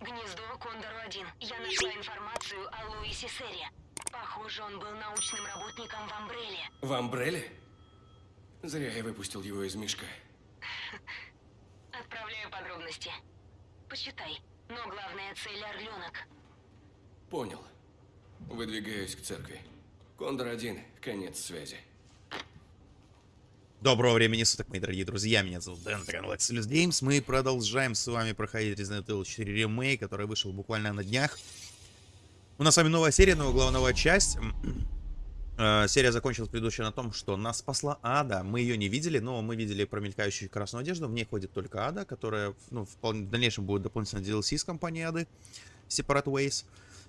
Гнездо Кондору-1. Я нашла информацию о Луисе Серре. Похоже, он был научным работником в Амбреле. В Амбреле? Зря я выпустил его из мешка. Отправляю подробности. Почитай. Но главная цель — Орленок. Понял. Выдвигаюсь к церкви. Кондор-1, конец связи. Доброго времени суток, мои дорогие друзья. Меня зовут Дэн, это канал Axelis Games. Мы продолжаем с вами проходить Resident Evil 4 Remake, который вышел буквально на днях. У нас с вами новая серия, новая главная часть. Э, серия закончилась предыдущая на том, что нас спасла Ада. Мы ее не видели, но мы видели промелькающую красную одежду. В ней ходит только Ада, которая ну, в дальнейшем будет дополнительно DLC с компанией Ады. Separate Ways.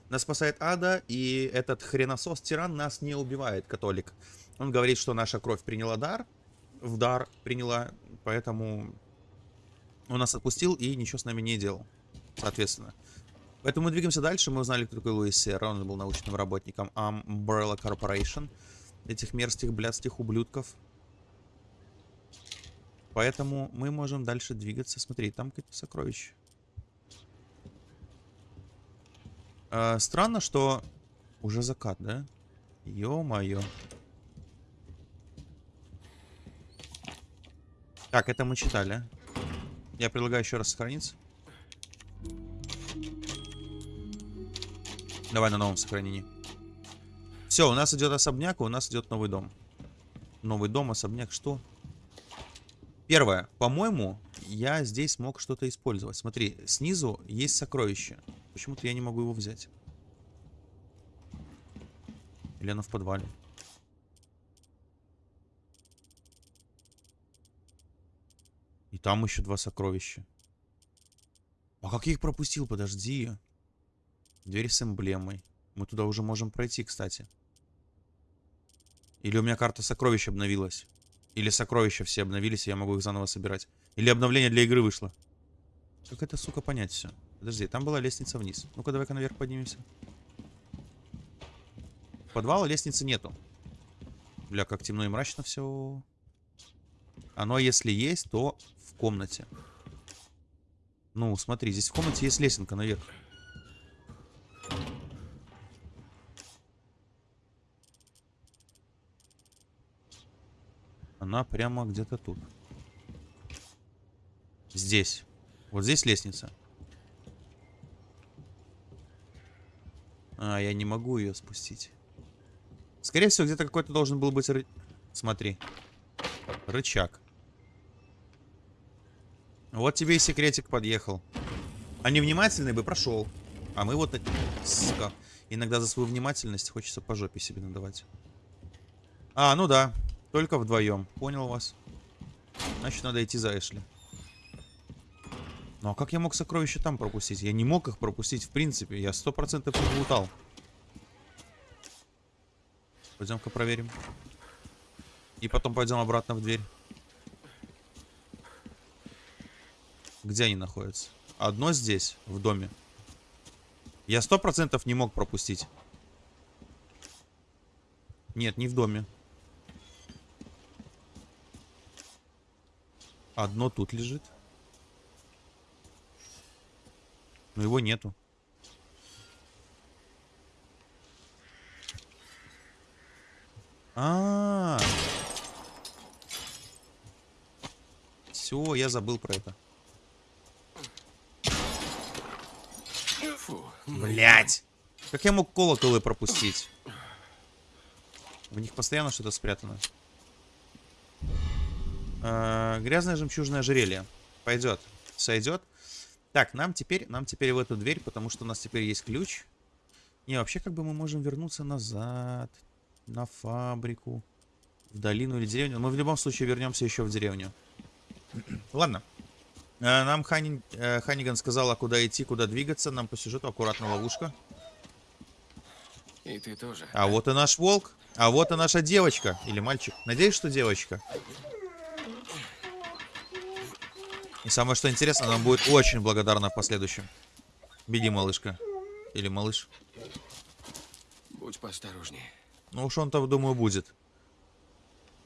Нас спасает Ада, и этот хреносос-тиран нас не убивает, католик. Он говорит, что наша кровь приняла дар, в дар приняла, поэтому он нас отпустил и ничего с нами не делал, соответственно. Поэтому мы двигаемся дальше. Мы узнали, кто такой Луис Серра. Он был научным работником Umbrella Corporation. Этих мерзких, блядских ублюдков. Поэтому мы можем дальше двигаться. Смотри, там какие-то сокровища. А, странно, что уже закат, да? Ё-моё. Так, это мы читали. Я предлагаю еще раз сохраниться. Давай на новом сохранении. Все, у нас идет особняк, у нас идет новый дом. Новый дом, особняк, что? Первое. По-моему, я здесь мог что-то использовать. Смотри, снизу есть сокровище. Почему-то я не могу его взять. Или оно в подвале? И там еще два сокровища. А как я их пропустил? Подожди. Дверь с эмблемой. Мы туда уже можем пройти, кстати. Или у меня карта сокровищ обновилась. Или сокровища все обновились, и я могу их заново собирать. Или обновление для игры вышло. Как это, сука, понять все? Подожди, там была лестница вниз. Ну-ка, давай-ка наверх поднимемся. Подвала лестницы нету. Бля, как темно и мрачно все. Оно, если есть, то в комнате. Ну, смотри, здесь в комнате есть лесенка наверх. Она прямо где-то тут. Здесь. Вот здесь лестница. А, я не могу ее спустить. Скорее всего, где-то какой-то должен был быть... Смотри. Рычаг. Вот тебе и секретик подъехал. А невнимательный бы прошел. А мы вот... Сука. Иногда за свою внимательность хочется по жопе себе надавать. А, ну да. Только вдвоем. Понял вас. Значит, надо идти за Эшли. Ну а как я мог сокровища там пропустить? Я не мог их пропустить в принципе. Я сто процентов их. Пойдем-ка проверим. И потом пойдем обратно в дверь. Где они находятся? Одно здесь, в доме. Я сто процентов не мог пропустить. Нет, не в доме. Одно тут лежит. Но его нету. А, -а, а Все, я забыл про это. Блять! Как я мог колоколы пропустить? В них постоянно что-то спрятано. Э, грязное жемчужное ожерелье. Пойдет. Сойдет. Так, нам теперь, нам теперь в эту дверь, потому что у нас теперь есть ключ. Не, вообще как бы мы можем вернуться назад. На фабрику. В долину или деревню. Мы в любом случае вернемся еще в деревню. Ладно. Э, нам Ханин, э, Ханиган сказала, куда идти, куда двигаться. Нам по сюжету аккуратно ловушка. И ты тоже. А вот и наш волк. А вот и наша девочка. Или мальчик. Надеюсь, что девочка. И самое что интересно, она будет очень благодарна в последующем. Беги, малышка. Или малыш. Будь поосторожнее. Ну уж он-то, думаю, будет.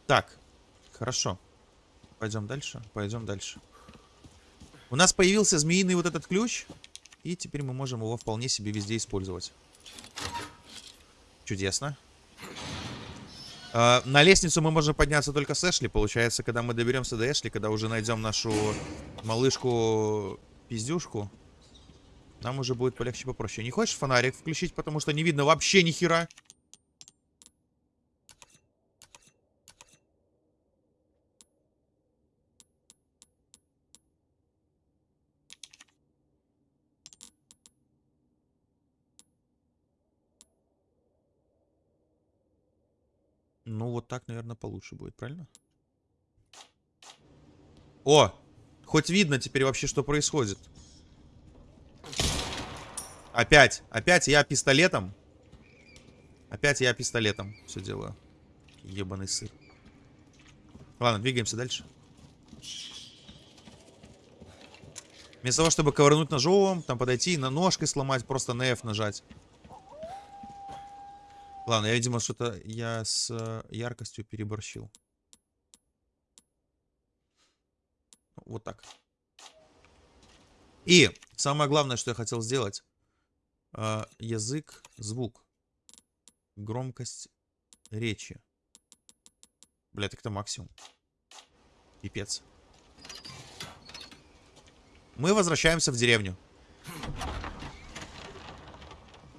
Так, хорошо. Пойдем дальше, пойдем дальше. У нас появился змеиный вот этот ключ. И теперь мы можем его вполне себе везде использовать. Чудесно. А, на лестницу мы можем подняться только с Эшли. Получается, когда мы доберемся до Эшли, когда уже найдем нашу малышку-пиздюшку, нам уже будет полегче попроще. Не хочешь фонарик включить, потому что не видно вообще ни хера? Ну, вот так, наверное, получше будет, правильно? О! Хоть видно теперь вообще, что происходит. Опять. Опять я пистолетом. Опять я пистолетом все делаю. Ебаный сыр. Ладно, двигаемся дальше. Вместо того, чтобы ковырнуть ножом, там подойти, на ножкой сломать, просто на F нажать. Ладно, я, видимо, что-то я с э, яркостью переборщил. Вот так. И самое главное, что я хотел сделать. Э, язык, звук. Громкость речи. Бля, так это максимум. Пипец. Мы возвращаемся в деревню.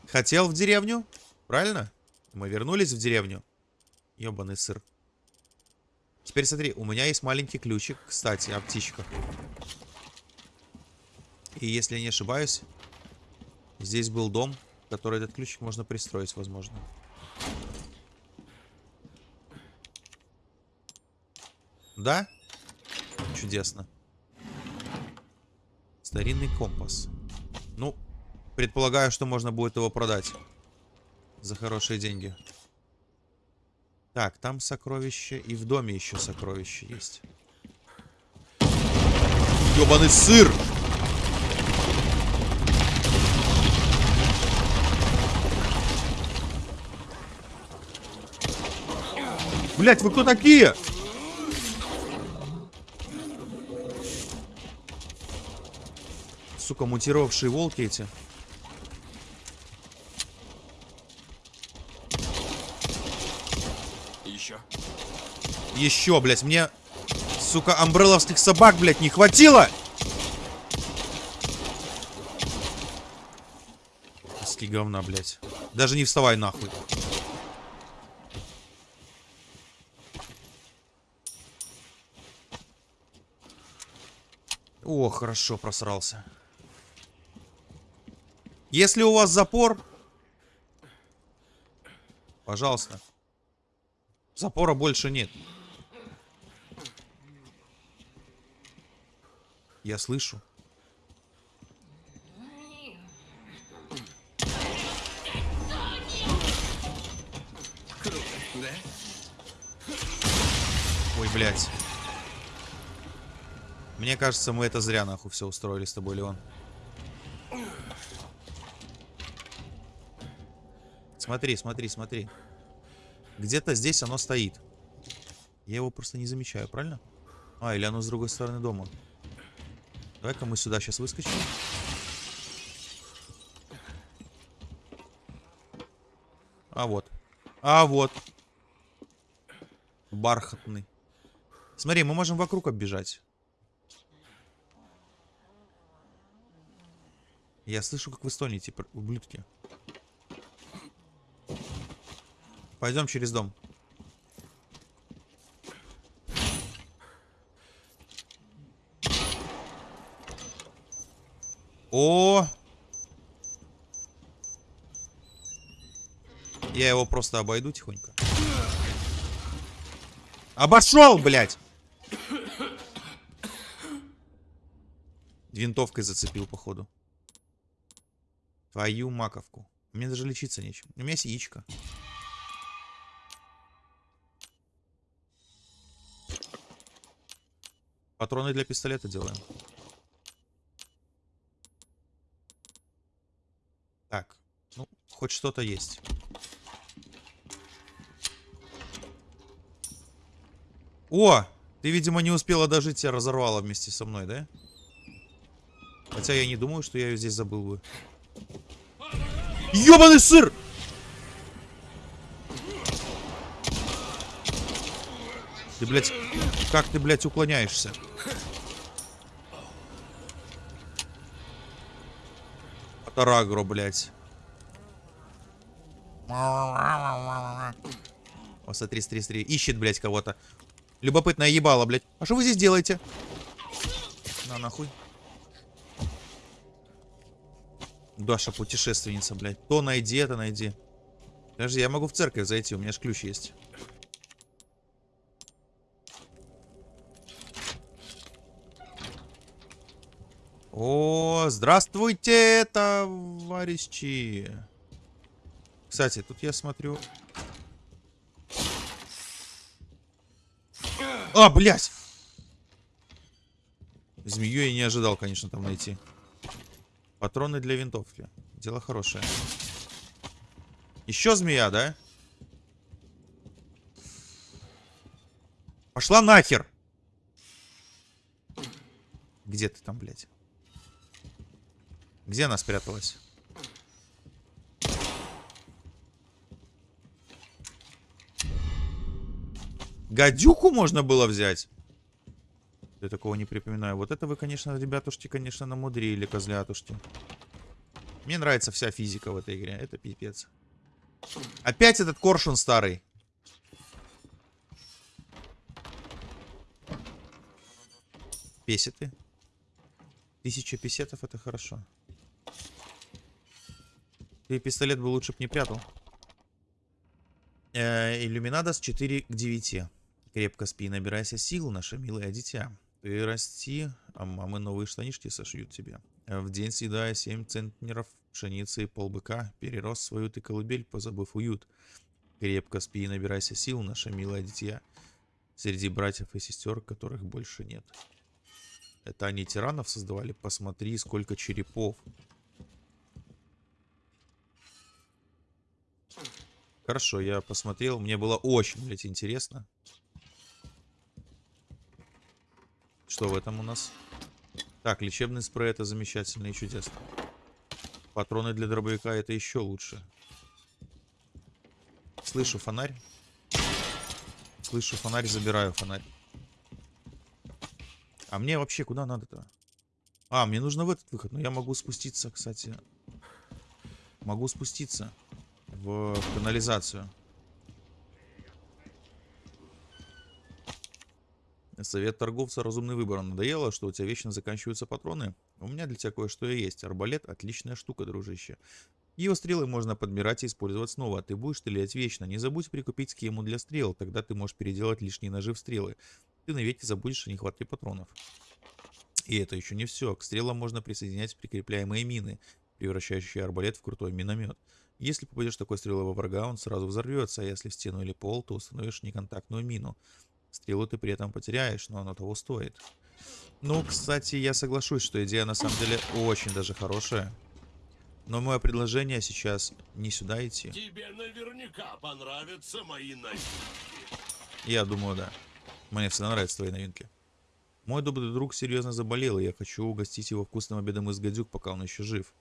Хотел в деревню? Правильно? Мы вернулись в деревню. Ёбаный сыр. Теперь смотри, у меня есть маленький ключик, кстати, о птичках. И если я не ошибаюсь, здесь был дом, в который этот ключик можно пристроить, возможно. Да? Чудесно. Старинный компас. Ну, предполагаю, что можно будет его продать. За хорошие деньги. Так, там сокровище. И в доме еще сокровище есть. Ёбаный сыр! Блять, вы кто такие? Сука, мутировавшие волки эти. Еще, блядь, мне, сука, амбрелловских собак, блядь, не хватило! Ски говна, блядь. Даже не вставай нахуй. О, хорошо, просрался. Если у вас запор... Пожалуйста. Запора больше нет. Я слышу. Ой, блядь. Мне кажется, мы это зря нахуй все устроили с тобой, Леон. Смотри, смотри, смотри. Где-то здесь оно стоит. Я его просто не замечаю, правильно? А, или оно с другой стороны дома. Давай-ка мы сюда сейчас выскочим. А вот. А вот. Бархатный. Смотри, мы можем вокруг оббежать. Я слышу, как вы стонете, ублюдки. Пойдем через дом. О! Я его просто обойду тихонько. Обошел, блядь! Винтовкой зацепил, походу. Твою маковку. Мне даже лечиться нечем. У меня есть яичко. Патроны для пистолета делаем. Так. Ну, хоть что-то есть. О! Ты, видимо, не успела дожить, тебя разорвало вместе со мной, да? Хотя я не думаю, что я ее здесь забыл бы. Ёбаный сыр! Ты, блядь, как ты, блядь, уклоняешься? Атарагро, блядь. О, смотри, смотри, смотри. Ищет, блядь, кого-то. Любопытное ебало, блядь. А что вы здесь делаете? На, нахуй. Даша, путешественница, блядь. То найди, это найди. Подожди, я могу в церковь зайти, у меня же ключ есть. О, здравствуйте, товарищи. Кстати, тут я смотрю... А, блядь! Змею я не ожидал, конечно, там найти. Патроны для винтовки. Дело хорошее. Еще змея, да? Пошла нахер! Где ты там, блядь? Где она спряталась? Гадюку можно было взять? Я такого не припоминаю. Вот это вы, конечно, ребятушки, конечно, намудрили, козлятушки. Мне нравится вся физика в этой игре. Это пипец. Опять этот коршун старый. Песеты. Тысяча песетов это хорошо. Ты пистолет бы лучше бы не прятал. Э, иллюминадос 4 к 9. Крепко спи, набирайся сил, наше милое дитя. Ты расти, а мамы новые штанишки сошьют тебе. В день съедая 7 центнеров пшеницы и полбыка, перерос свою ты колыбель, позабыв уют. Крепко спи набирайся сил, наше милое дитя. Среди братьев и сестер, которых больше нет. Это они тиранов создавали? Посмотри, сколько черепов. Хорошо, я посмотрел. Мне было очень, блядь, интересно. Что в этом у нас? Так, лечебный спрей это замечательно и чудесно. Патроны для дробовика это еще лучше. Слышу фонарь. Слышу фонарь, забираю фонарь. А мне вообще куда надо-то? А, мне нужно в этот выход. Но я могу спуститься, кстати. Могу спуститься в канализацию. Совет торговца «Разумный выбор». Надоело, что у тебя вечно заканчиваются патроны? У меня для тебя кое-что и есть. Арбалет – отличная штука, дружище. Его стрелы можно подбирать и использовать снова. Ты будешь стрелять вечно. Не забудь прикупить схему для стрел, тогда ты можешь переделать лишние ножи в стрелы. Ты навеки забудешь о нехватке патронов. И это еще не все. К стрелам можно присоединять прикрепляемые мины, превращающие арбалет в крутой миномет. Если попадешь такой стрелой во врага, он сразу взорвется, а если в стену или пол, то установишь неконтактную мину. Стрелу ты при этом потеряешь, но оно того стоит. Ну, кстати, я соглашусь, что идея на самом деле очень даже хорошая. Но мое предложение сейчас не сюда идти. Тебе наверняка понравятся мои новинки. Я думаю, да. Мне всегда нравятся твои новинки. Мой добрый друг серьезно заболел, и я хочу угостить его вкусным обедом из гадюк, пока он еще жив.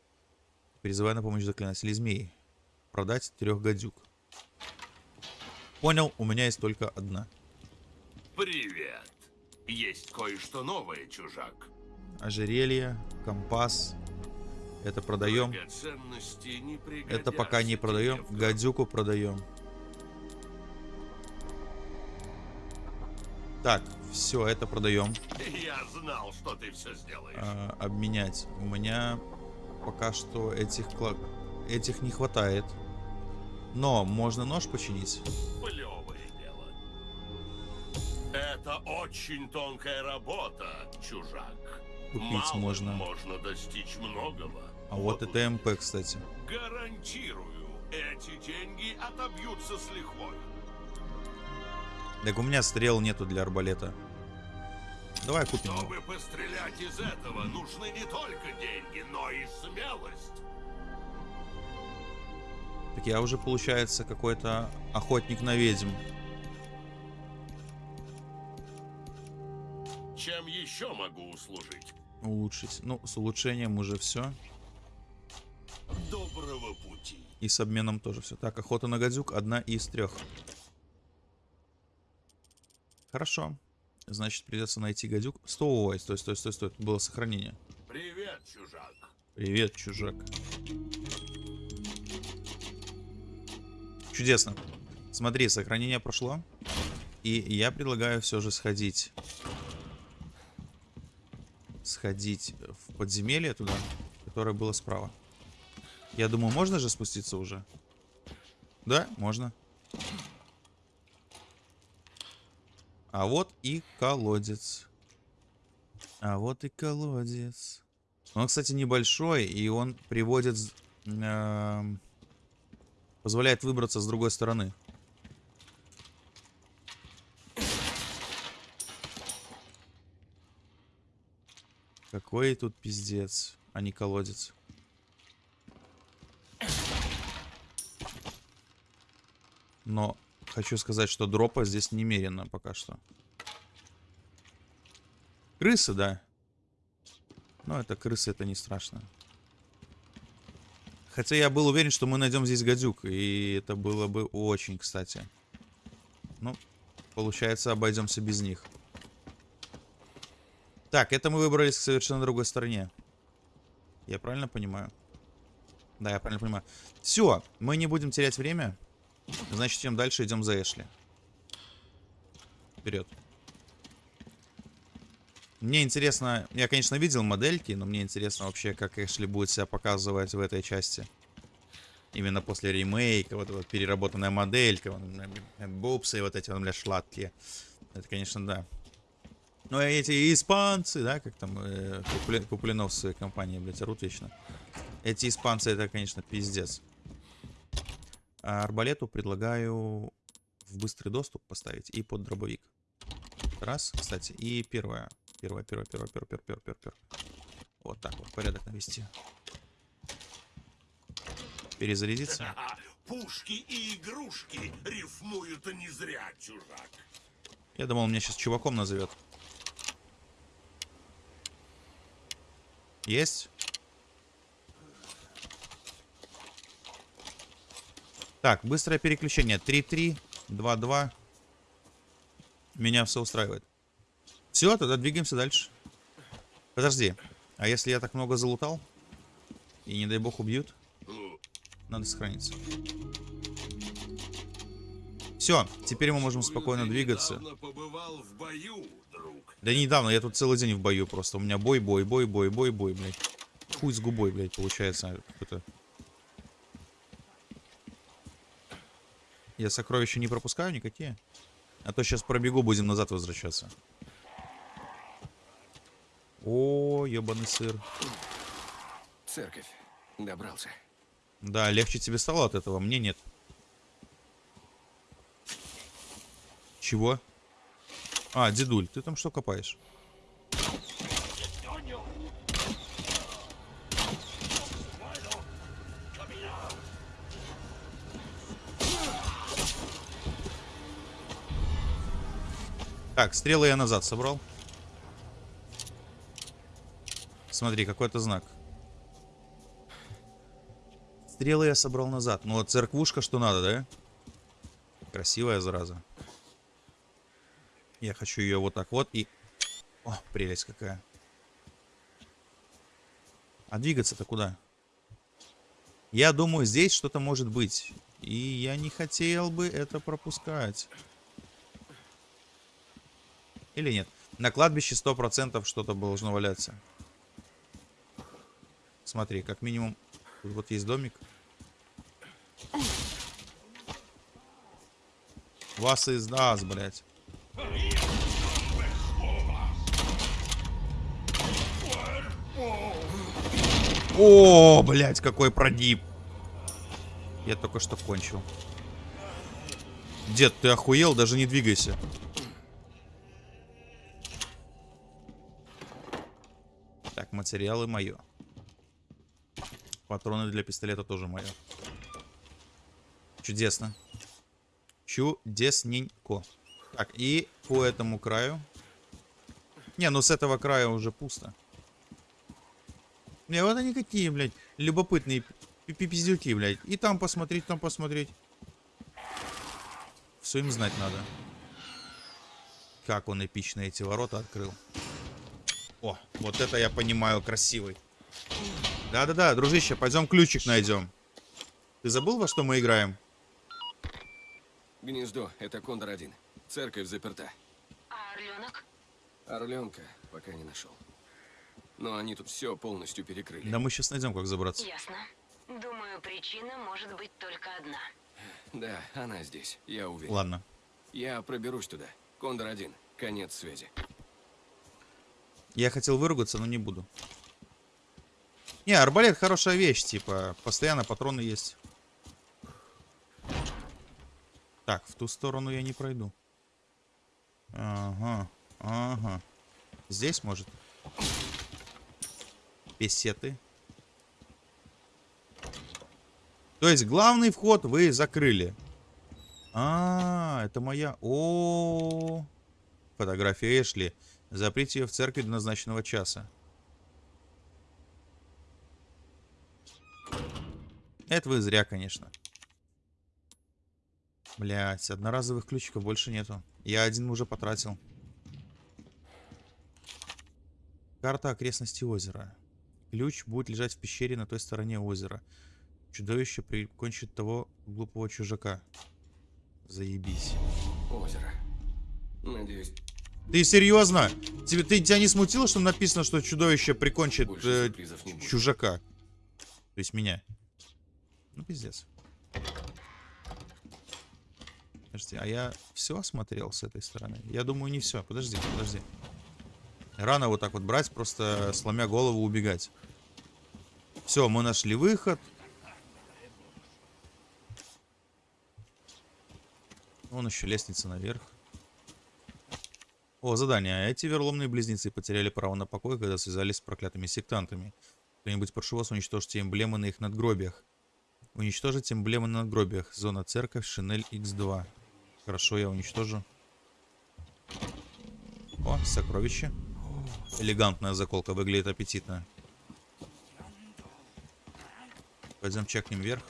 Призываю на помощь заклинателей змей. Продать трех гадюк. Понял, у меня есть только одна. Привет. Есть кое-что новое, чужак. Ожерелье, компас. Это продаем. Это пока не продаем. Гадюку продаем. Так, все, это продаем. Я знал, что ты все сделаешь. А, обменять. У меня пока что этих кла- этих не хватает. Но можно нож починить. Дело. Это очень тонкая работа, чужак. Купить Малым можно. можно достичь многого. А вот это МП, кстати. Гарантирую, эти деньги отобьются с лихвой. Так у меня стрел нету для арбалета. Давай купим. его. Чтобы пострелять из этого, нужны не только деньги, но и смелость. Так я уже, получается, какой-то охотник на ведьм. Чем еще могу услужить? улучшить. Ну, с улучшением уже все. Доброго пути. И с обменом тоже все. Так, охота на гадюк одна из трех. Хорошо. Значит, придется найти гадюк. Стой, стой, стой, стой, стой. Было сохранение. Привет, чужак. Привет, чужак. Чудесно. Смотри, сохранение прошло. И я предлагаю все же сходить. Сходить в подземелье туда, которое было справа. Я думаю, можно же спуститься уже? Да, можно. А вот и колодец. А вот и колодец. Он, кстати, небольшой, и он приводит... эм, позволяет выбраться с другой стороны. Какой тут пиздец, а не колодец. Но хочу сказать, что дропа здесь немерено пока что. Крысы, да. Но это крысы, это не страшно. Хотя я был уверен, что мы найдем здесь гадюк. И это было бы очень кстати. Ну, получается, обойдемся без них. Так, это мы выбрались к совершенно другой стороне. Я правильно понимаю? Да, я правильно понимаю. Все, мы не будем терять время. Значит, идем дальше, идем за Эшли. Вперед. Мне интересно, я, конечно, видел модельки, но мне интересно вообще, как Эшли будет себя показывать в этой части. Именно после ремейка, вот эта вот переработанная моделька, бупсы, вот эти, вот, бля, шладкие. Это, конечно, да. Ну, и эти испанцы, да, как там э, Купли- Куплинов в своей компании, блядь, орут вечно. Эти испанцы, это, конечно, пиздец. А арбалету предлагаю в быстрый доступ поставить и под дробовик. Раз, кстати. И первое. Первое, первое, первое, первое, первое, первое, первое, первое. Вот так вот, порядок навести. Перезарядиться. Пушки и игрушки рифмуют не зря, чужак. Я думал, он меня сейчас чуваком назовет. Есть? Так, быстрое переключение. 3-3, 2-2. Меня все устраивает. Все, тогда двигаемся дальше. Подожди. А если я так много залутал? И не дай бог убьют? Надо сохраниться. Все, теперь мы можем спокойно двигаться. недавно побывал в бою, друг. Да недавно, я тут целый день в бою просто. У меня бой, бой, бой, бой, бой, бой, блядь. Хуй с губой, блядь, получается. Это... Я сокровища не пропускаю никакие. А то сейчас пробегу, будем назад возвращаться. О, ебаный сыр. Церковь. Добрался. Да, легче тебе стало от этого, мне нет. Чего? А, дедуль, ты там что копаешь? Так, стрелы я назад собрал. Смотри, какой-то знак. Стрелы я собрал назад. Ну, вот церквушка, что надо, да? Красивая зараза. Я хочу ее вот так вот и... О, прелесть какая. А двигаться-то куда? Я думаю, здесь что-то может быть. И я не хотел бы это пропускать. Или нет? На кладбище 100% что-то должно валяться. Смотри, как минимум... Вот есть домик. Вас издаст, блядь. О, блядь, какой продип. Я только что кончил. Дед, ты охуел? Даже не двигайся. Так, материалы мое. Патроны для пистолета тоже мое. Чудесно. Чудесненько. Так, и по этому краю. Не, ну с этого края уже пусто. Не, вот они какие, блядь, любопытные пи- пи- пиздюки, блядь. И там посмотреть, там посмотреть. Все им знать надо. Как он эпично эти ворота открыл. О, вот это я понимаю, красивый. Да-да-да, дружище, пойдем ключик найдем. Ты забыл, во что мы играем? Гнездо — это Кондор один. Церковь заперта. А орленок? Орленка пока не нашел. Но они тут все полностью перекрыли. Да мы сейчас найдем, как забраться. Ясно. Думаю, причина может быть только одна. Да, она здесь, я уверен. Ладно. Я проберусь туда. Кондор один. Конец связи. Я хотел выругаться, но не буду. Не, арбалет хорошая вещь, типа, постоянно патроны есть. Так, в ту сторону я не пройду. Ага, ага. Здесь, может? Песеты. То есть главный вход вы закрыли. А, это моя... О, -о. Фотография Эшли. Заприте ее в церкви до назначенного часа. Это вы зря, конечно. Блять, одноразовых ключиков больше нету. Я один уже потратил. Карта окрестностей озера. Ключ будет лежать в пещере на той стороне озера. Чудовище прикончит того глупого чужака. Заебись. Озеро. Надеюсь, Ты серьезно? Тебе, ты, тебя не смутило, что написано, что чудовище прикончит э, чужака? То есть меня. Ну, пиздец. Подожди, а я все осмотрел с этой стороны? Я думаю, не все. Подожди, подожди. Рано вот так вот брать, просто сломя голову убегать. Все, мы нашли выход. Вон еще лестница наверх. О, задание. Эти верломные близнецы потеряли право на покой, когда связались с проклятыми сектантами. Кто-нибудь прошу вас, уничтожьте эмблемы на их надгробиях. Уничтожить эмблемы на надгробиях. Зона церковь, Шинель X2. Хорошо, я уничтожу. О, сокровище. Элегантная заколка, выглядит аппетитно. Пойдем чекнем вверх.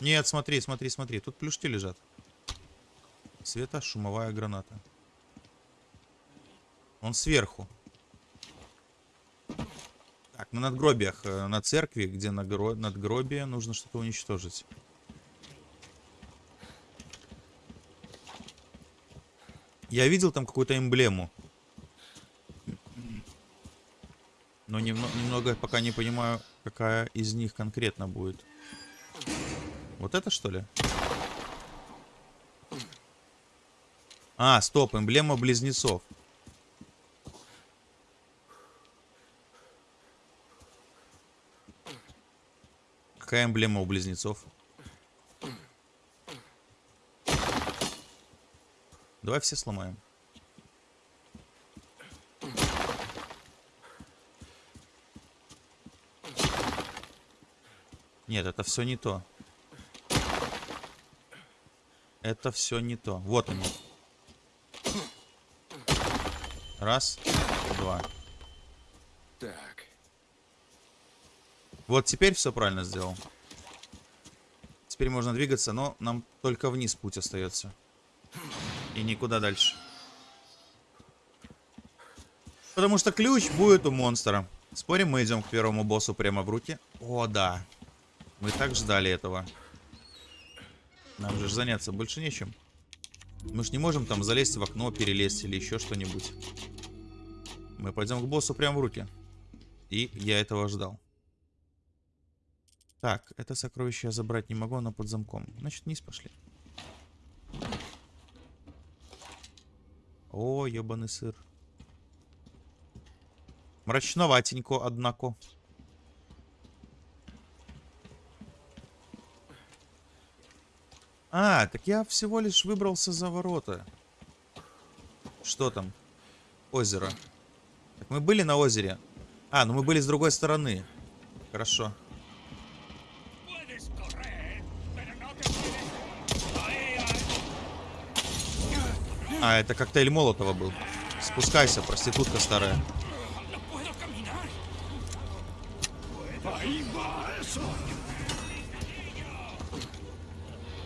Нет, смотри, смотри, смотри. Тут плюшки лежат. Светошумовая граната. Он сверху. Так, на надгробиях, э, на церкви, где нагро- надгробие, нужно что-то уничтожить. Я видел там какую-то эмблему. Но немно- немного пока не понимаю, какая из них конкретно будет. Вот это что ли? А, стоп, эмблема близнецов. Какая эмблема у близнецов? Давай все сломаем. Нет, это все не то. Это все не то. Вот они. Раз, два. Так. Вот теперь все правильно сделал. Теперь можно двигаться, но нам только вниз путь остается. И никуда дальше. Потому что ключ будет у монстра. Спорим, мы идем к первому боссу прямо в руки? О, да. Мы так ждали этого. Нам же заняться больше нечем. Мы ж не можем там залезть в окно, перелезть или еще что-нибудь. Мы пойдем к боссу прямо в руки. И я этого ждал. Так, это сокровище я забрать не могу, оно под замком. Значит, вниз пошли. О, ебаный сыр. Мрачноватенько, однако. А, так я всего лишь выбрался за ворота. Что там? Озеро. Так мы были на озере. А, ну мы были с другой стороны. Хорошо. Puedes А, это коктейль Молотова был. Спускайся, проститутка старая.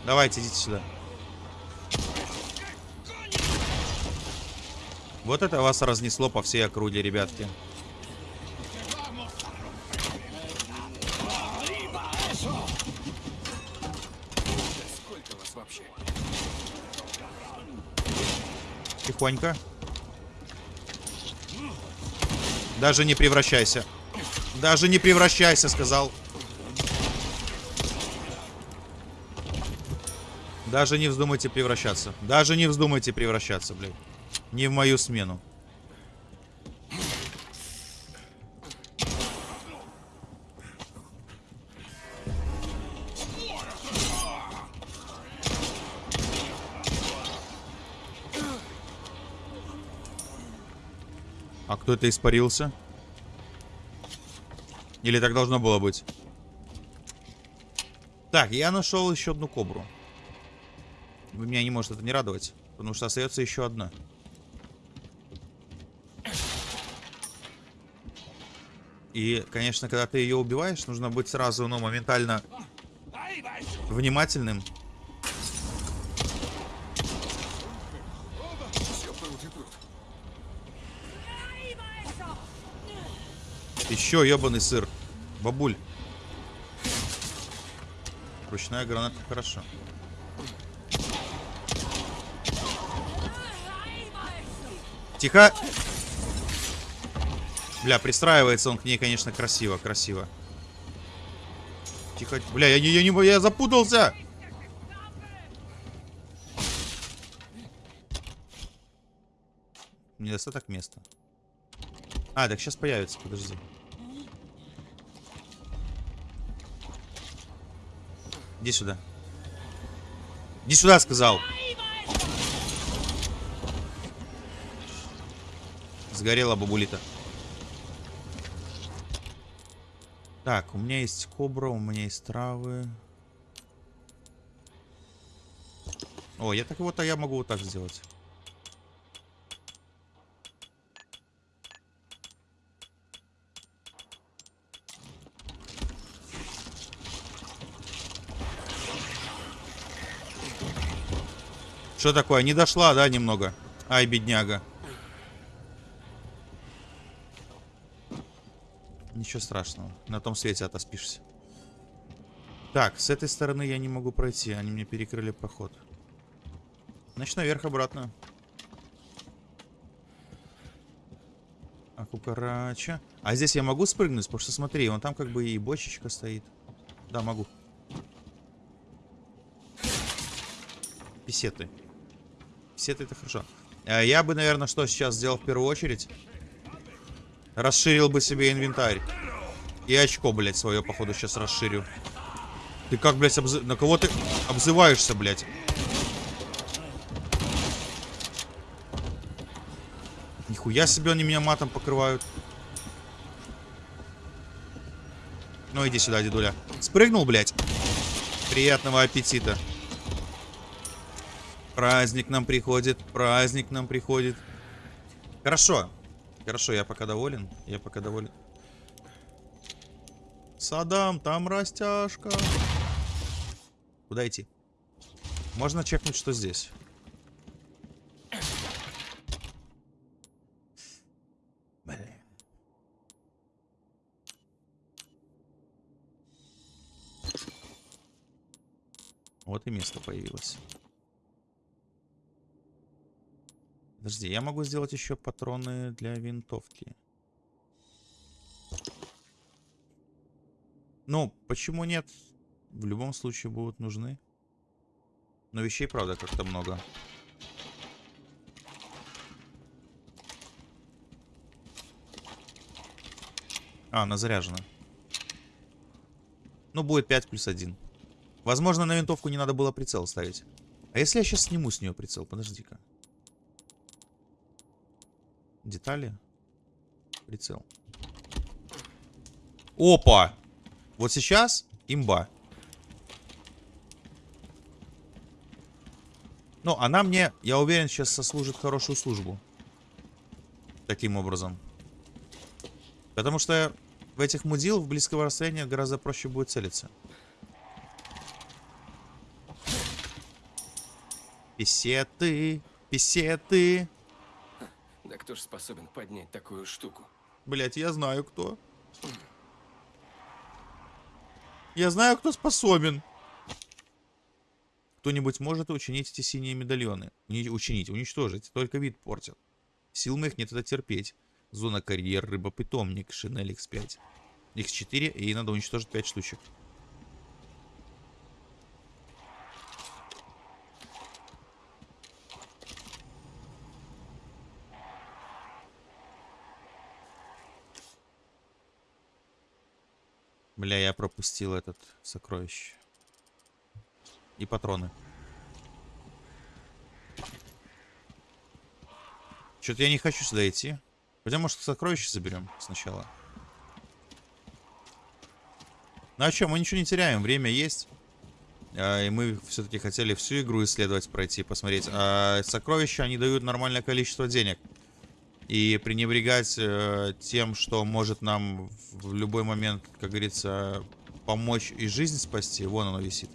Давайте, идите сюда. Вот это вас разнесло по всей округе, ребятки. Тихонько. Даже не превращайся. Даже не превращайся, сказал. Даже не вздумайте превращаться. Даже не вздумайте превращаться, блядь. Не в мою смену. Кто это испарился? Или так должно было быть? Так, я нашел еще одну кобру. Вы меня не может это не радовать, потому что остается еще одна. И, конечно, когда ты ее убиваешь, нужно быть сразу, ну, моментально внимательным. Все пруд и пруд. Еще ебаный сыр. Бабуль. Ручная граната хорошо. Тихо. Бля, пристраивается он к ней, конечно, красиво, красиво. Тихо. Бля, я, не- я, не, я запутался. Недостаток места. А, так сейчас появится, подожди. Иди сюда. Иди сюда, сказал. Сгорела бабулита. Так, у меня есть кобра, у меня есть травы. О, я так вот, а я могу вот так сделать. Что такое? Не дошла, да, немного? Ай, бедняга. Ничего страшного. На том свете отоспишься. Так, с этой стороны я не могу пройти. Они мне перекрыли проход. Значит, наверх обратно. А кукарача. А здесь я могу спрыгнуть? Потому что смотри, вон там как бы и бочечка стоит. Да, могу. Писеты. Писеты это хорошо. А Я бы, наверное, что сейчас сделал в первую очередь? Расширил бы себе инвентарь. И очко, блядь, свое, походу, сейчас расширю. Ты как, блядь, обзы... на кого ты обзываешься, блядь? Нихуя себе они меня матом покрывают. Ну, иди сюда, дедуля. Спрыгнул, блядь. Приятного аппетита. Праздник нам приходит, праздник нам приходит. Хорошо. Хорошо, я пока доволен. Я пока доволен. Садам, там растяжка. Куда идти? Можно чекнуть, что здесь. Блин. Вот и место появилось. Подожди, я могу сделать еще патроны для винтовки. Ну, почему нет? В любом случае будут нужны. Но вещей, правда, как-то много. А, она заряжена. Ну, будет 5 плюс 1. Возможно, на винтовку не надо было прицел ставить. А если я сейчас сниму с нее прицел? Подожди-ка. Детали. Прицел. Опа! Вот сейчас имба. Ну, она мне, я уверен, сейчас сослужит хорошую службу. Таким образом. Потому что В этих мудил в близкого расстояния гораздо проще будет целиться. Писеты, писеты. Кто способен поднять такую штуку? Блять, я знаю кто. Я знаю, кто способен. Кто-нибудь может учинить эти синие медальоны? Не учинить, уничтожить. Только вид портят. Сил моих нет это терпеть. Зона карьер, рыба-питомник, шинель X5. X4, и надо уничтожить 5 штучек. Бля, я пропустил этот сокровище. И патроны. Что-то я не хочу сюда идти. Хотя, может, сокровище заберем сначала. Ну а что, мы ничего не теряем, время есть. А, и мы все-таки хотели всю игру исследовать, пройти, посмотреть. А сокровища, они дают нормальное количество денег. И пренебрегать э, тем, что может нам в любой момент, как говорится, помочь и жизнь спасти. Вон оно висит.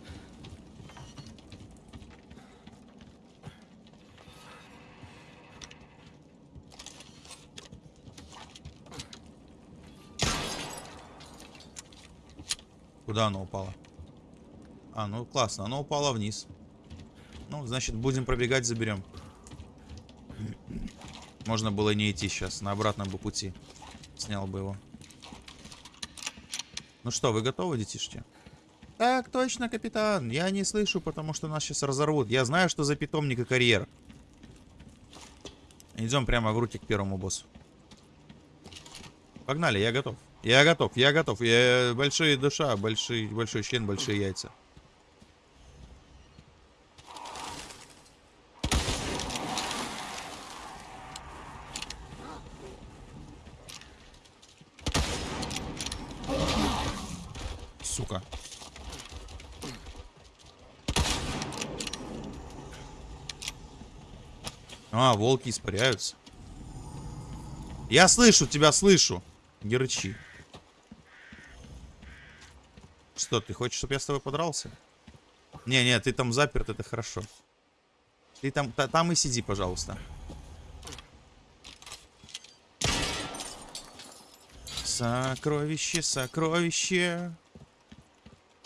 Куда оно упало? А, ну классно, оно упало вниз. Ну, значит, будем пробегать, заберем. Можно было не идти сейчас, на обратном бы пути. Снял бы его. Ну что, вы готовы, детишки? Так точно, капитан. Я не слышу, потому что нас сейчас разорвут. Я знаю, что за питомник и карьер. Идем прямо в руки к первому боссу. Погнали, я готов. Я готов, я готов. Я большая душа, большой, большой член, большие яйца. Сука. А, волки испаряются. Я слышу тебя, слышу. Не рычи. Что, ты хочешь, чтобы я с тобой подрался? Не-не, ты там заперт, это хорошо. Ты там, та, там и сиди, пожалуйста. Сокровище, сокровище.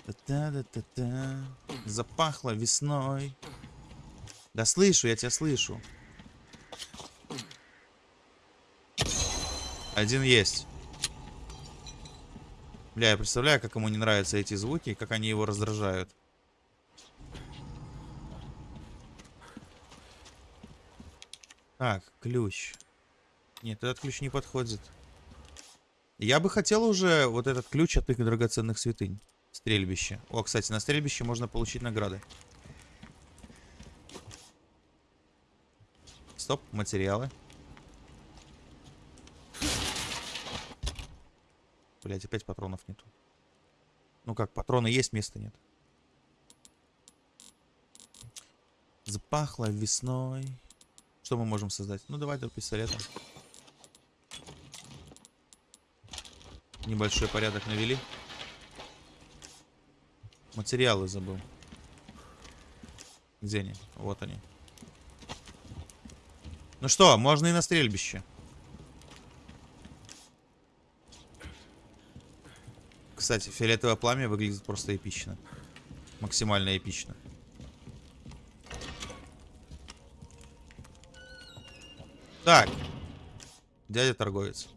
Та-та-та-та-та. Запахло весной. Да слышу, я тебя слышу. Один есть. Бля, я представляю, как ему не нравятся эти звуки, как они его раздражают. Так, ключ. Нет, этот ключ не подходит. Я бы хотел уже вот этот ключ от их драгоценных святынь. Стрельбище. О, кстати, на стрельбище можно получить награды. Стоп, материалы. Блять, опять патронов нету. Ну как, патроны есть, места нет. Запахло весной. Что мы можем создать? Ну, давай до пистолета. Небольшой порядок навели. Материалы забыл. Где они? Вот они. Ну что, можно и на стрельбище. Кстати, фиолетовое пламя выглядит просто эпично. Максимально эпично. Так. Дядя торговец.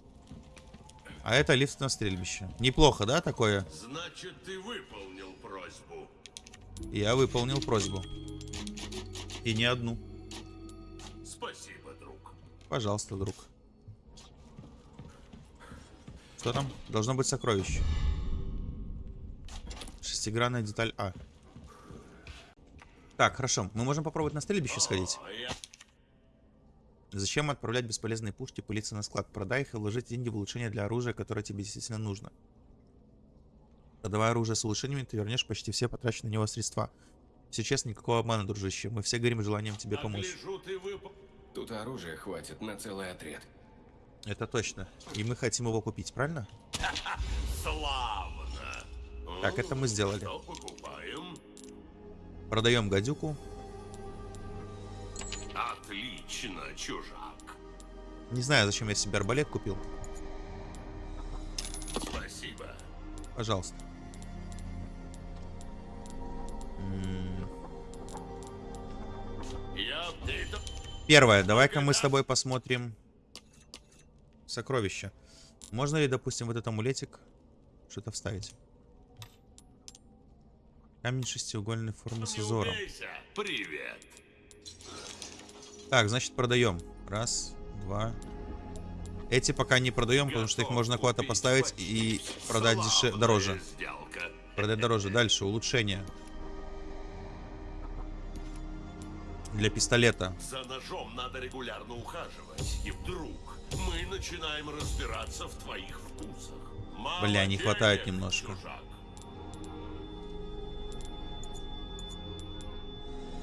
А это лифт на стрельбище. Неплохо, да, такое? Значит, ты выполнил просьбу. Я выполнил просьбу. И не одну. Спасибо, друг. Пожалуйста, друг. Что там? Должно быть сокровище. Шестигранная деталь А. Так, хорошо. Мы можем попробовать на стрельбище сходить. Зачем отправлять бесполезные пушки пылиться на склад? Продай их и вложить деньги в улучшение для оружия, которое тебе действительно нужно. Продавая оружие с улучшениями, ты вернешь почти все потраченные на него средства. Все честно, никакого обмана, дружище. Мы все горим желанием тебе помочь. Тут оружия хватит на целый отряд. Это точно. И мы хотим его купить, правильно? Славно. Так, это мы сделали. Продаем гадюку. Отлично, чужак. Не знаю, зачем я себе арбалет купил. Спасибо. Пожалуйста. Я Первое, давай-ка мы с тобой посмотрим сокровища. Можно ли, допустим, вот этот амулетик что-то вставить? Камень шестиугольной формы с узором. Привет. Так, значит, продаем. Раз, два. Эти пока не продаем, потому что их можно куда-то поставить и продать деше... Дороже. Продать дороже. Дальше, улучшение. Для пистолета. За ножом надо регулярно ухаживать. И вдруг мы начинаем разбираться в твоих вкусах. Бля, не хватает немножко. чужак.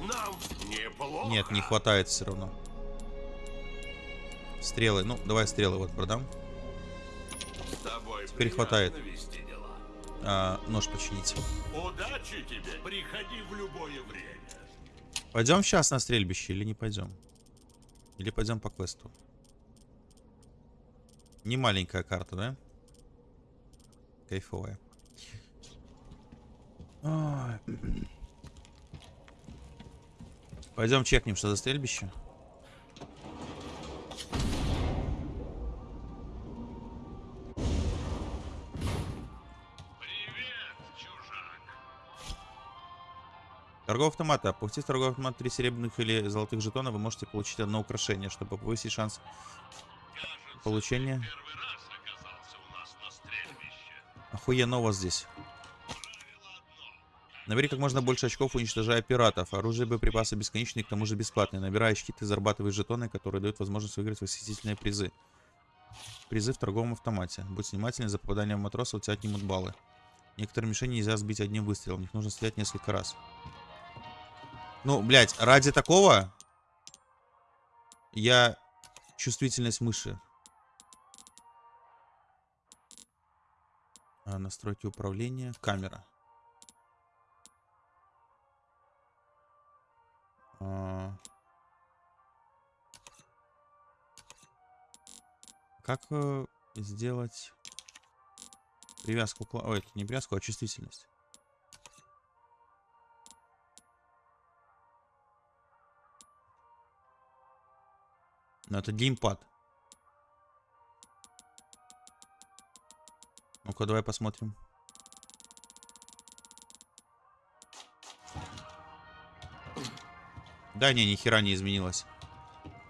Нам неплохо. Нет, не хватает все равно. Стрелы. Ну, давай стрелы вот продам. С тобой Теперь хватает. А, нож починить. Удачи тебе. Приходи в любое время. Пойдем сейчас на стрельбище или не пойдем? Или пойдем по квесту? Не маленькая карта, да? Кайфовая. Ой. Пойдем чекнем, что за стрельбище. Привет, чужак. Торговый автомат. Опустив торговый автомат 3 серебряных или золотых жетона, вы можете получить одно украшение, чтобы повысить шанс получения. На стрельбище. Охуенно у вас здесь. Набери как можно больше очков, уничтожая пиратов. Оружие и боеприпасы бесконечные, к тому же бесплатные. Набирая очки, ты зарабатываешь жетоны, которые дают возможность выиграть восхитительные призы. Призы в торговом автомате. Будь внимателен, за попадание в матроса у тебя отнимут баллы. Некоторые мишени нельзя сбить одним выстрелом, в них нужно стрелять несколько раз. Ну, блядь, ради такого я чувствительность мыши. А, настройки управления. Камера. А. Как э, сделать привязку? Ой, это не привязку, а чувствительность. Но это геймпад. Ну-ка, давай посмотрим. Да, не, ни хера не изменилось.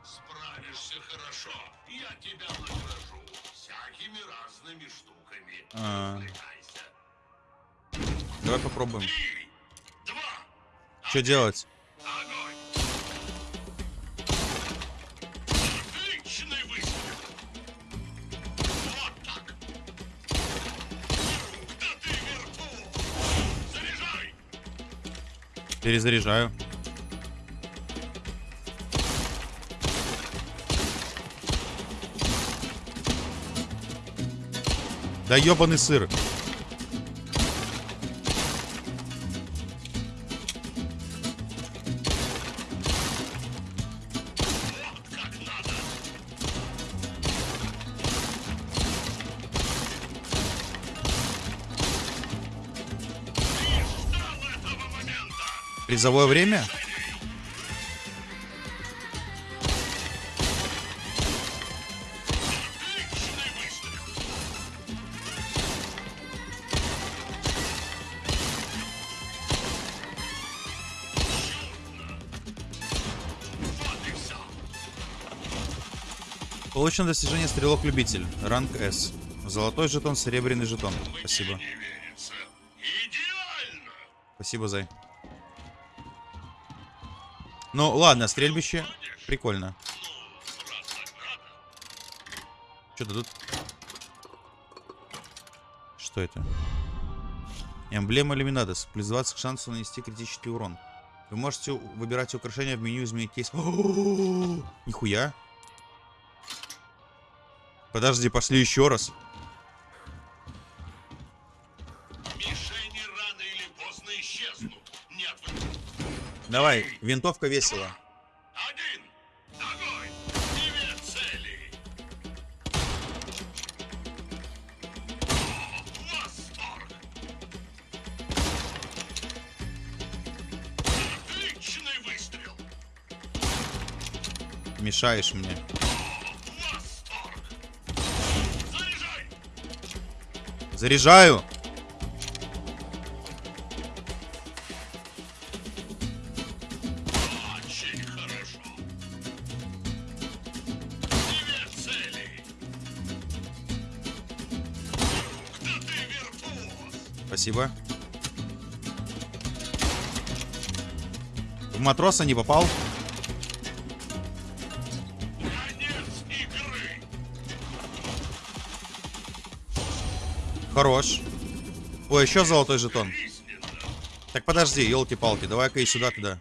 Справишься хорошо. Я тебя награжу всякими разными штуками. А. Развлекайся. Давай попробуем. Три, два, Что делать? огонь. Да ебаный сыр. Призовое время? Получено достижение стрелок-любитель. Ранг С. Золотой жетон, серебряный жетон. Спасибо. Спасибо, Зай. Ну, ладно, стрельбище. Прикольно. Что тут? Что это? Эмблема Люминадос. Плюс 20 к шансу нанести критический урон. Вы можете выбирать украшения в меню изменить кейс. Нихуя. Подожди, пошли еще раз. Рано или поздно исчезнут. Нет. Давай, винтовка весела. Мешаешь мне. Заряжаю. Спасибо. В матроса не попал. Хорош. Ой, еще золотой жетон. Так подожди, елки-палки, давай-ка и сюда туда.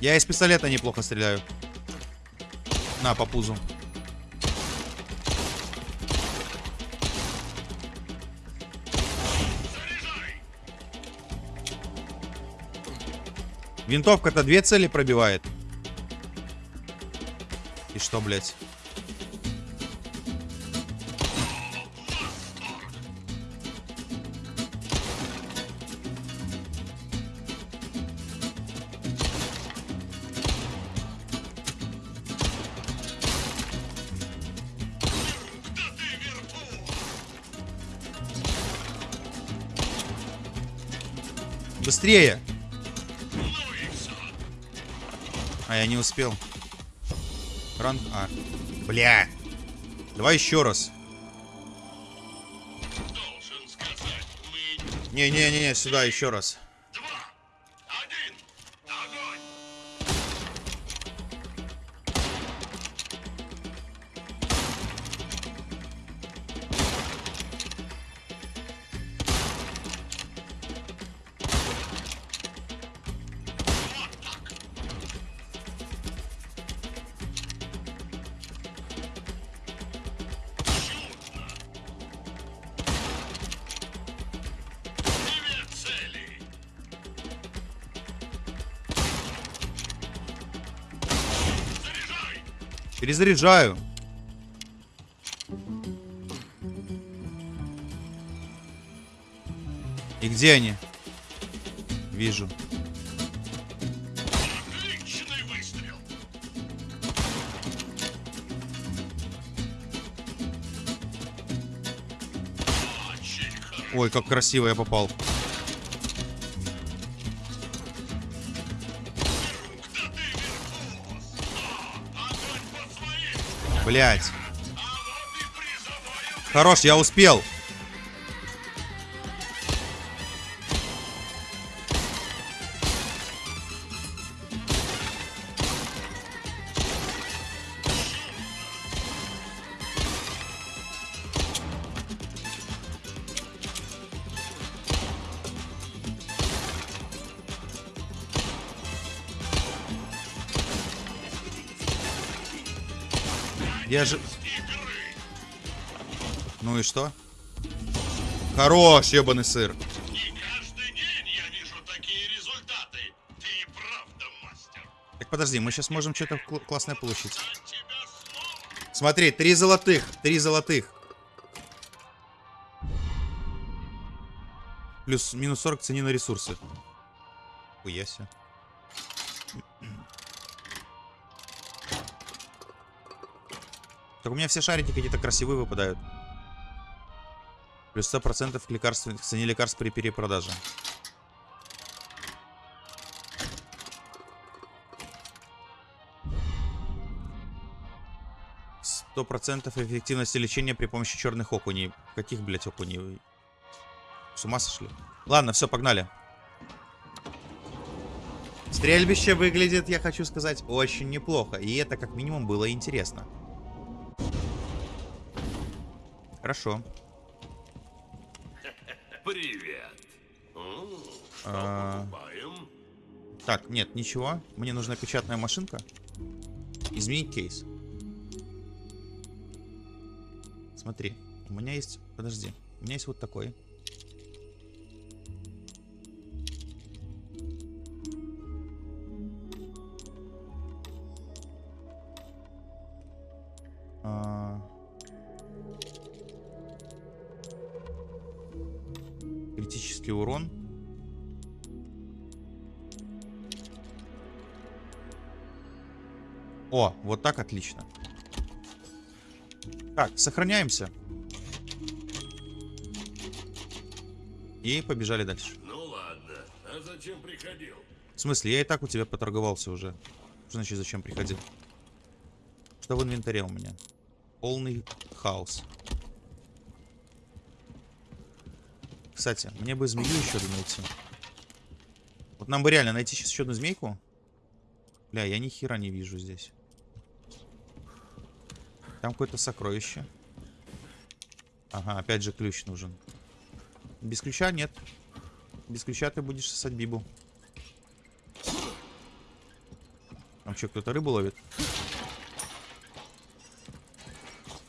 Я из пистолета неплохо стреляю. На, по пузу. Винтовка-то две цели пробивает. И что, блядь? Быстрее! Я не успел. Ранг А. Бля. Давай еще раз. Не-не-не, сюда еще раз. Перезаряжаю. И где они? Вижу. Ой, как красиво я попал. Блять. Хорош, я успел. Что? Хорош, ебаный сыр. Так подожди, мы сейчас можем что-то кл- классное получить. Смотри, три золотых, три золотых. Плюс минус 40 цени на ресурсы. Хуяся. Так у меня все шарики какие-то красивые выпадают. Плюс 100% к лекарств, к цене лекарств при перепродаже. Сто процентов эффективности лечения при помощи черных окуней. Каких, блять, окуней? С ума сошли? Ладно, все, погнали. Стрельбище выглядит, я хочу сказать, очень неплохо. И это как минимум было интересно. Хорошо. Привет. А. Так, нет, ничего. Мне нужна печатная машинка. Изменить кейс. Смотри, у меня есть... Подожди. У меня есть вот такой. Отлично. Так, сохраняемся. И побежали дальше. Ну ладно, а зачем приходил? В смысле, я и так у тебя поторговался уже. Что значит, зачем приходил? Что в инвентаре у меня? Полный хаос. Кстати, мне бы змею еще одну найти. Вот нам бы реально найти сейчас еще одну змейку. Бля, я ни хера не вижу здесь. Там какое-то сокровище. Ага, опять же ключ нужен. Без ключа нет. Без ключа ты будешь сосать бибу. Там что, кто-то рыбу ловит?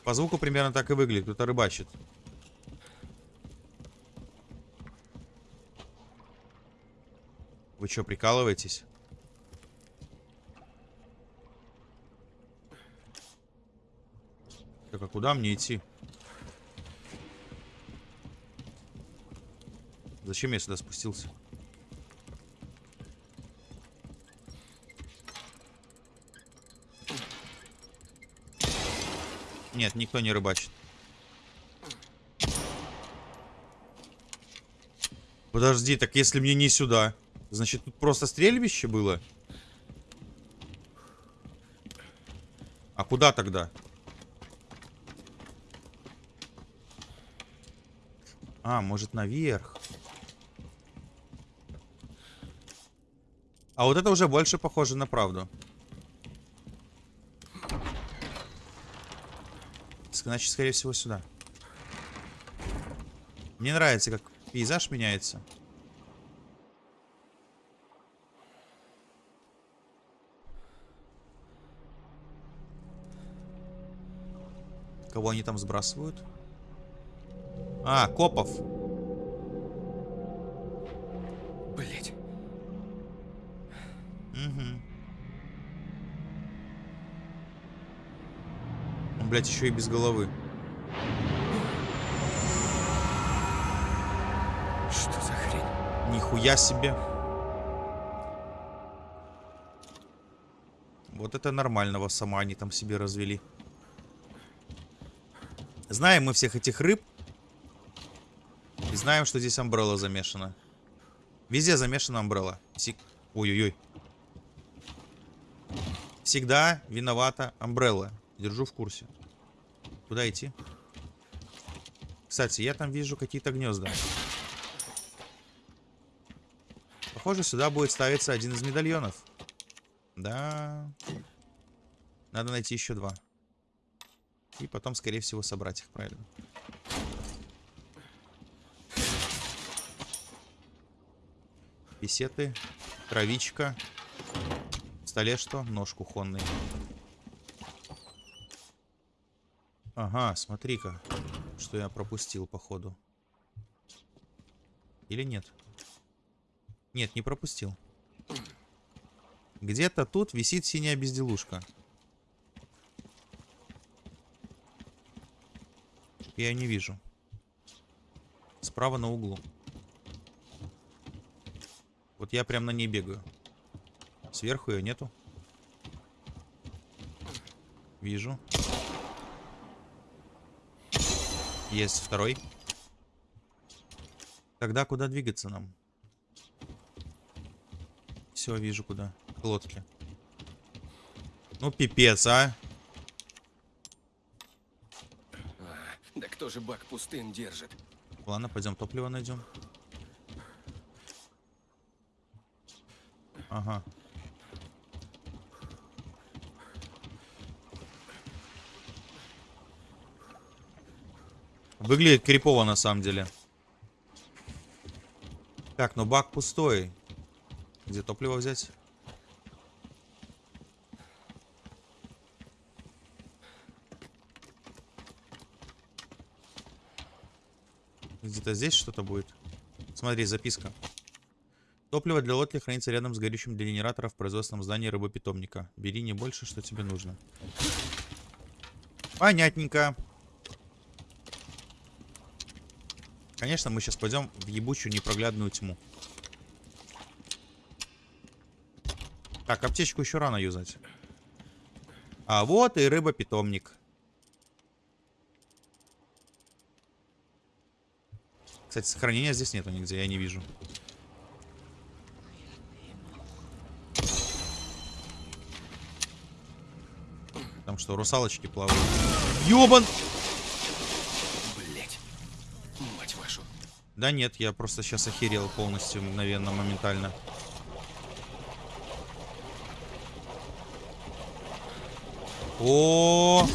По звуку примерно так и выглядит. Кто-то рыбачит. Вы что, прикалываетесь? Так, а куда мне идти? Зачем я сюда спустился? Нет, никто не рыбачит. Подожди, так если мне не сюда, значит тут просто стрельбище было? А куда тогда? А, может наверх. А вот это уже больше похоже на правду. Значит, скорее всего, сюда. Мне нравится, как пейзаж меняется. Кого они там сбрасывают? А, копов. Блять. Угу. Он, блядь, еще и без головы. Что за хрень? Нихуя себе. Вот это нормального сама они там себе развели. Знаем мы всех этих рыб. Знаем, что здесь амбрелла замешана. Везде замешана амбрелла. Ой-ой-ой. Всегда виновата амбрелла. Держу в курсе. Куда идти? Кстати, я там вижу какие-то гнезда. Похоже, сюда будет ставиться один из медальонов. Да. Надо найти еще два. И потом, скорее всего, собрать их, правильно. Песеты, травичка. В столе что? Нож кухонный. Ага, смотри-ка, что я пропустил, походу. Или нет? Нет, не пропустил. Где-то тут висит синяя безделушка. Я не вижу. Справа на углу. Вот я прям на ней бегаю. Сверху ее нету. Вижу. Есть второй. Тогда куда двигаться нам? Все, вижу куда. К лодке. Ну, пипец, а. А, да кто же бак пустын держит? Ладно, пойдем топливо найдем. ага. Выглядит крипово на самом деле. Так, но бак пустой. Где топливо взять? Где-то здесь что-то будет. Смотри, записка. Топливо для лодки хранится рядом с горючим для генератора в производственном здании рыбопитомника. Бери не больше, что тебе нужно. Понятненько. Конечно, мы сейчас пойдем в ебучую непроглядную тьму. Так, аптечку еще рано юзать. А вот и рыба-питомник. Кстати, сохранения здесь нету нигде, я не вижу. Там что, русалочки плавают? Ёбан! Блять. Мать вашу. Да нет, я просто сейчас охерел полностью, мгновенно, моментально. О!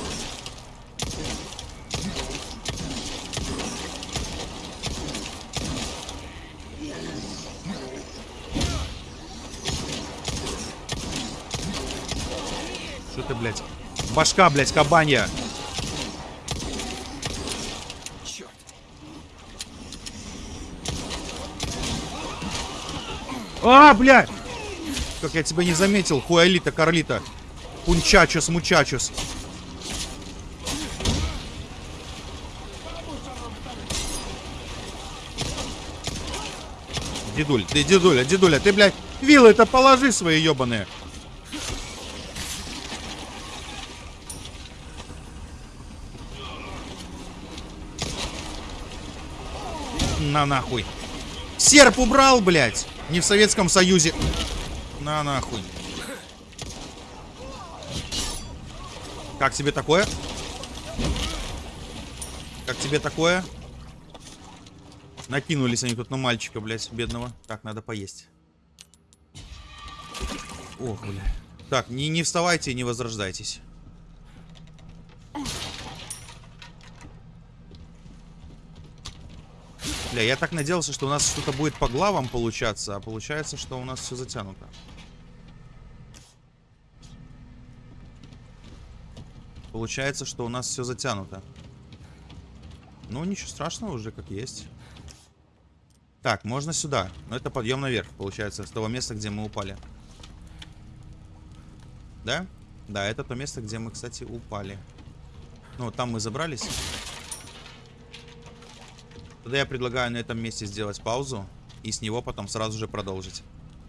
Что ты, блядь? Башка, блядь, кабанья. А, блядь! Как я тебя не заметил, хуэлита, карлита. Пунчачус, мучачус. Дедуль, ты, дедуля, дедуля, ты, блядь, вилы-то положи свои ебаные. На нахуй. Серп убрал, блядь. Не в Советском Союзе. На нахуй. Как тебе такое? Как тебе такое? Накинулись они тут на мальчика, блядь, бедного. Так, надо поесть. Ох, бля. Так, не, не вставайте и не возрождайтесь. Бля, я так надеялся, что у нас что-то будет по главам получаться, а получается, что у нас все затянуто. Получается, что у нас все затянуто. Ну, ничего страшного уже, как есть. Так, можно сюда. Но это подъем наверх, получается, с того места, где мы упали. Да? Да, это то место, где мы, кстати, упали. Ну, там мы забрались. Тогда я предлагаю на этом месте сделать паузу и с него потом сразу же продолжить.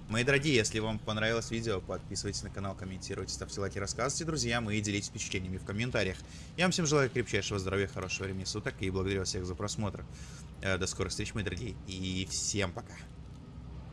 Мои дорогие, если вам понравилось видео, подписывайтесь на канал, комментируйте, ставьте лайки, рассказывайте друзьям и делитесь впечатлениями в комментариях. Я вам всем желаю крепчайшего здоровья, хорошего времени суток и благодарю всех за просмотр. Э, До скорых встреч, мои дорогие, и всем пока.